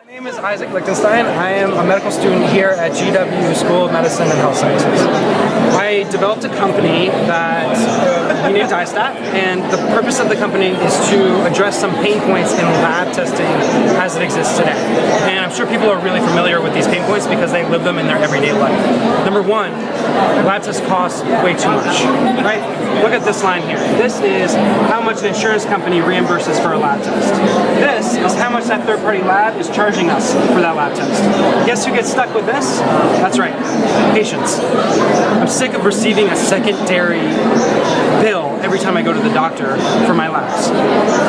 My name is Isaac Lichtenstein. I am a medical student here at GW School of Medicine and Health Sciences. I developed a company that uh, we named Diastat, and the purpose of the company is to address some pain points in lab testing as it exists today. And I'm sure people are really familiar with these pain points because they live them in their everyday life. Number one, lab tests cost way too much, right? Look at this line here. This is how much an insurance company reimburses for a lab test. This is how much that third-party lab is charging us for that lab test. Guess who gets stuck with this? That's right, patients. I'm sick of receiving a secondary bill every time I go to the doctor for my labs.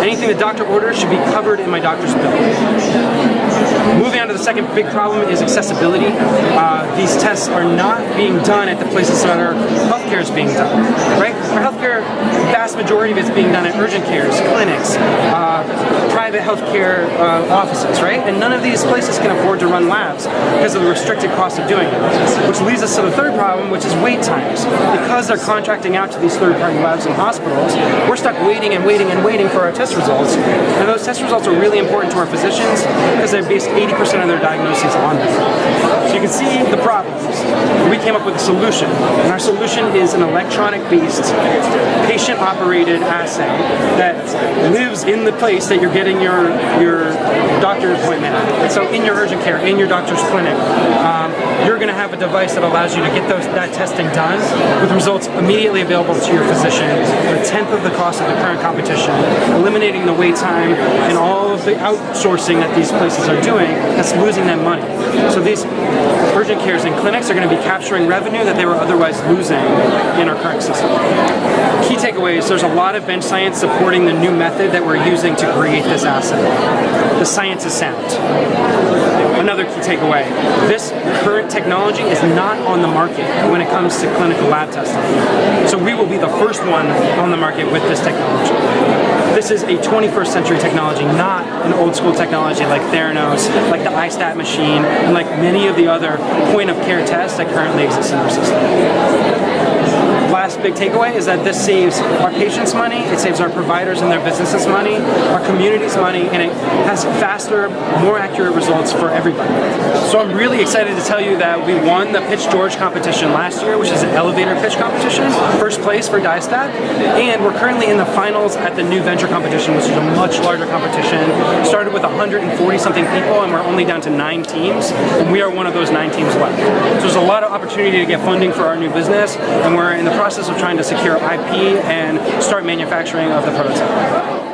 Anything the doctor orders should be covered in my doctor's bill. Moving on to the second big problem is accessibility. Uh, these tests are not being done at the places that our healthcare is being done, right? Our healthcare, vast majority of it's being done at urgent cares, clinics, uh, private healthcare uh, offices, right? And none of these places can afford to run labs because of the restricted cost of doing it. Which leads us to the third problem, which is wait times. Because they're contracting out to these third-party labs and hospitals, we're stuck waiting and waiting and waiting for our test results. And those test results are really important to our physicians because they base 80% of their diagnoses on them. So you can see the problems. We came up with a solution, and our solution is an electronic-based, patient-operated assay that lives in the place that you're getting your your doctor appointment at. So in your urgent care, in your doctor's clinic, um, you're going to have a device that allows you to get those that testing done with results immediately available to your physician for a tenth of the cost of the current competition, eliminating the wait time and all of the outsourcing that these places are doing that's losing them money. So these urgent cares and clinics are going to be capturing revenue that they were otherwise losing in our current system. Takeaways, there's a lot of bench science supporting the new method that we're using to create this assay. The science is sound. Another key takeaway, this current technology is not on the market when it comes to clinical lab testing. So we will be the first one on the market with this technology. This is a 21st century technology, not an old school technology like Theranos, like the iStat machine, and like many of the other point of care tests that currently exist in our system big takeaway is that this saves our patients money, it saves our providers and their businesses money, our communities money, and it has faster, more accurate results for everybody. So I'm really excited to tell you that we won the Pitch George competition last year, which is an elevator pitch competition, first place for Diastat, and we're currently in the finals at the new venture competition, which is a much larger competition. Started with 140 something people, and we're only down to nine teams, and we are one of those nine teams left. So there's a lot of opportunity to get funding for our new business, and we're in the process of trying to secure IP and start manufacturing of the prototype.